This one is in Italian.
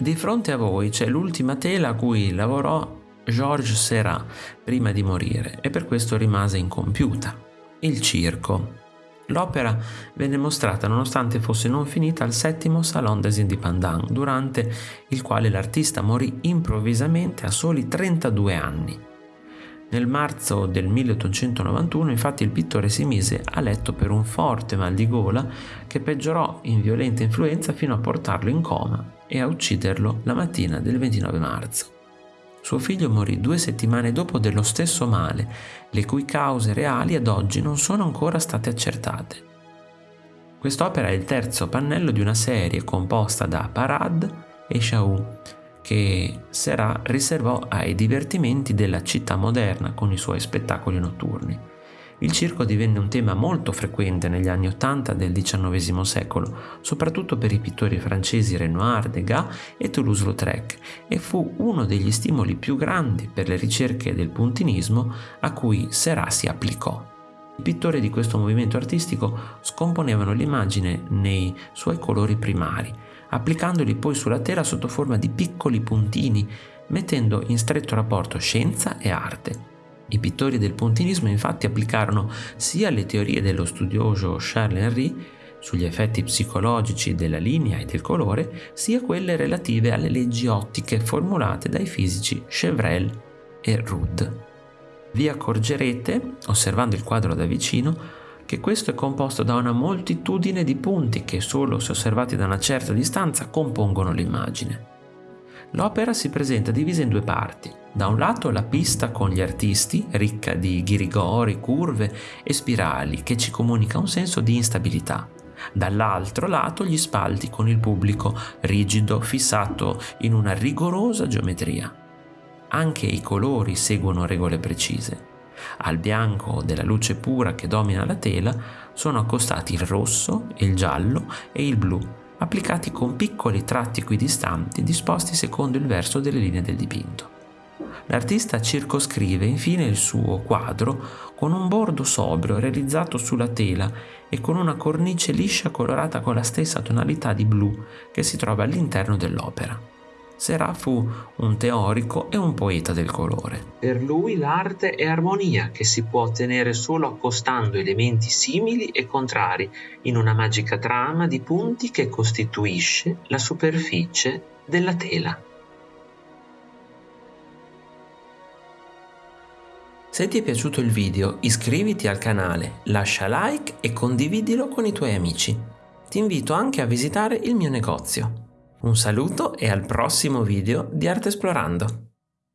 Di fronte a voi c'è l'ultima tela a cui lavorò Georges Seurat prima di morire e per questo rimase incompiuta, il circo. L'opera venne mostrata nonostante fosse non finita al settimo Salon des Indépendants, durante il quale l'artista morì improvvisamente a soli 32 anni. Nel marzo del 1891 infatti il pittore si mise a letto per un forte mal di gola che peggiorò in violenta influenza fino a portarlo in coma e a ucciderlo la mattina del 29 marzo. Suo figlio morì due settimane dopo dello stesso male, le cui cause reali ad oggi non sono ancora state accertate. Quest'opera è il terzo pannello di una serie composta da Parade e Chaou, che Serra riservò ai divertimenti della città moderna con i suoi spettacoli notturni. Il circo divenne un tema molto frequente negli anni Ottanta del XIX secolo, soprattutto per i pittori francesi Renoir, Degas e Toulouse-Lautrec, e fu uno degli stimoli più grandi per le ricerche del puntinismo a cui Serra si applicò. I pittori di questo movimento artistico scomponevano l'immagine nei suoi colori primari, applicandoli poi sulla tela sotto forma di piccoli puntini, mettendo in stretto rapporto scienza e arte. I pittori del puntinismo infatti applicarono sia le teorie dello studioso Charles Henry sugli effetti psicologici della linea e del colore, sia quelle relative alle leggi ottiche formulate dai fisici Chevreul e Rudd. Vi accorgerete, osservando il quadro da vicino, che questo è composto da una moltitudine di punti che solo se osservati da una certa distanza compongono l'immagine. L'opera si presenta divisa in due parti. Da un lato la pista con gli artisti, ricca di ghirigori, curve e spirali, che ci comunica un senso di instabilità. Dall'altro lato gli spalti con il pubblico, rigido, fissato in una rigorosa geometria. Anche i colori seguono regole precise. Al bianco della luce pura che domina la tela sono accostati il rosso, il giallo e il blu, applicati con piccoli tratti equidistanti disposti secondo il verso delle linee del dipinto. L'artista circoscrive infine il suo quadro con un bordo sobrio realizzato sulla tela e con una cornice liscia colorata con la stessa tonalità di blu che si trova all'interno dell'opera. Serà fu un teorico e un poeta del colore. Per lui l'arte è armonia che si può ottenere solo accostando elementi simili e contrari in una magica trama di punti che costituisce la superficie della tela. Se ti è piaciuto il video iscriviti al canale, lascia like e condividilo con i tuoi amici. Ti invito anche a visitare il mio negozio. Un saluto e al prossimo video di Arte Esplorando!